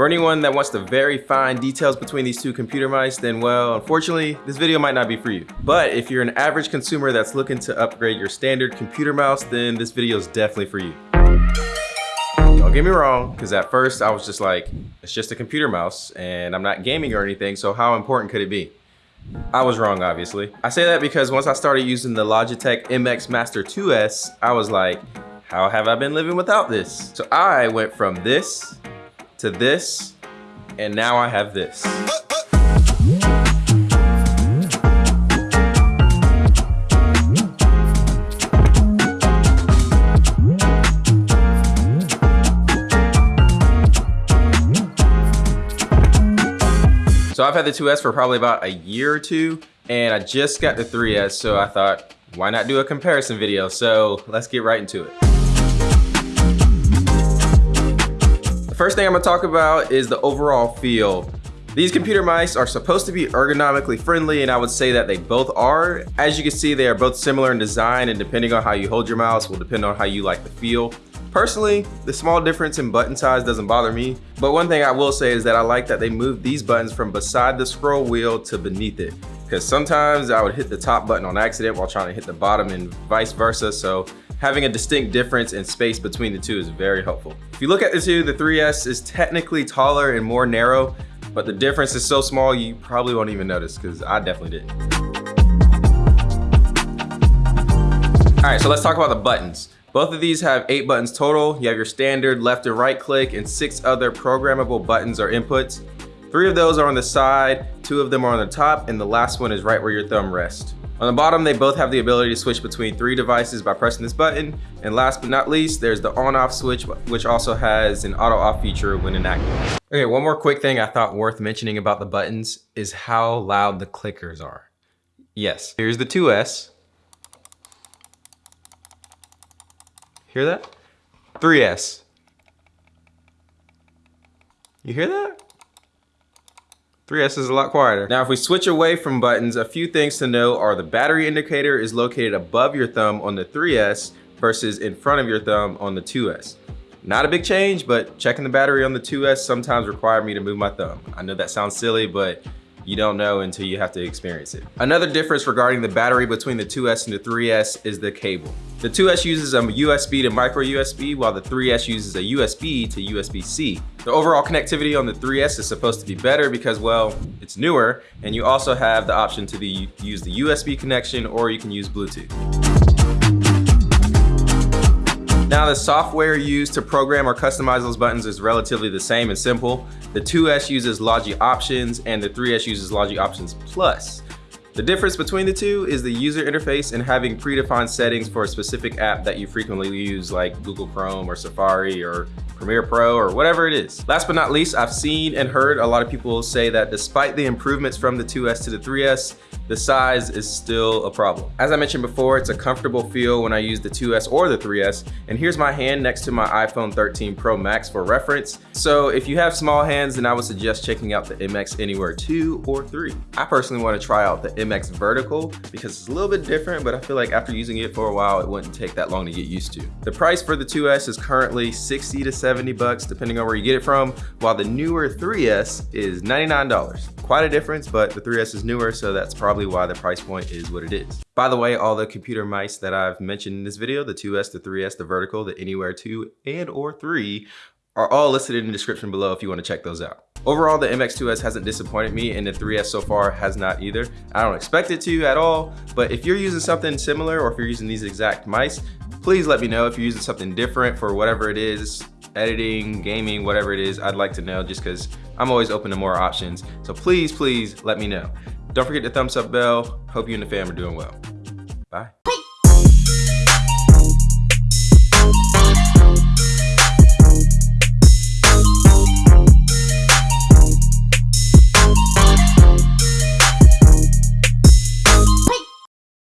For anyone that wants to very fine details between these two computer mice, then well, unfortunately, this video might not be for you. But if you're an average consumer that's looking to upgrade your standard computer mouse, then this video is definitely for you. Don't get me wrong, because at first I was just like, it's just a computer mouse and I'm not gaming or anything, so how important could it be? I was wrong, obviously. I say that because once I started using the Logitech MX Master 2S, I was like, how have I been living without this? So I went from this to this, and now I have this. So I've had the 2S for probably about a year or two, and I just got the 3S, so I thought, why not do a comparison video? So let's get right into it. First thing I'm gonna talk about is the overall feel. These computer mice are supposed to be ergonomically friendly and I would say that they both are. As you can see, they are both similar in design and depending on how you hold your mouse will depend on how you like the feel. Personally, the small difference in button size doesn't bother me, but one thing I will say is that I like that they moved these buttons from beside the scroll wheel to beneath it. Because sometimes I would hit the top button on accident while trying to hit the bottom and vice versa, so having a distinct difference in space between the two is very helpful. If you look at the two, the 3S is technically taller and more narrow, but the difference is so small you probably won't even notice, because I definitely didn't. All right, so let's talk about the buttons. Both of these have eight buttons total. You have your standard left and right click and six other programmable buttons or inputs. Three of those are on the side, two of them are on the top, and the last one is right where your thumb rests. On the bottom, they both have the ability to switch between three devices by pressing this button. And last but not least, there's the on off switch, which also has an auto off feature when inactive. Okay, one more quick thing I thought worth mentioning about the buttons is how loud the clickers are. Yes, here's the 2S, Hear that? 3S. You hear that? 3S is a lot quieter. Now, if we switch away from buttons, a few things to know are the battery indicator is located above your thumb on the 3S versus in front of your thumb on the 2S. Not a big change, but checking the battery on the 2S sometimes required me to move my thumb. I know that sounds silly, but you don't know until you have to experience it. Another difference regarding the battery between the 2S and the 3S is the cable. The 2S uses a USB to micro USB, while the 3S uses a USB to USB-C. The overall connectivity on the 3S is supposed to be better because, well, it's newer, and you also have the option to the, use the USB connection or you can use Bluetooth. Now the software used to program or customize those buttons is relatively the same and simple. The 2S uses Logi Options and the 3S uses Logi Options Plus. The difference between the two is the user interface and having predefined settings for a specific app that you frequently use like Google Chrome or Safari or Premiere Pro or whatever it is. Last but not least, I've seen and heard a lot of people say that despite the improvements from the 2S to the 3S, the size is still a problem. As I mentioned before, it's a comfortable feel when I use the 2S or the 3S, and here's my hand next to my iPhone 13 Pro Max for reference. So if you have small hands, then I would suggest checking out the MX Anywhere 2 or 3. I personally want to try out the MX Vertical because it's a little bit different, but I feel like after using it for a while, it wouldn't take that long to get used to. The price for the 2S is currently 60 to 70 bucks, depending on where you get it from, while the newer 3S is $99. Quite a difference, but the 3S is newer, so that's probably why the price point is what it is. By the way, all the computer mice that I've mentioned in this video, the 2S, the 3S, the Vertical, the Anywhere 2, and or 3, are all listed in the description below if you want to check those out. Overall, the MX2S hasn't disappointed me and the 3S so far has not either. I don't expect it to at all, but if you're using something similar or if you're using these exact mice, please let me know if you're using something different for whatever it is editing, gaming, whatever it is, I'd like to know just because I'm always open to more options. So please, please let me know. Don't forget the thumbs up bell. Hope you and the fam are doing well.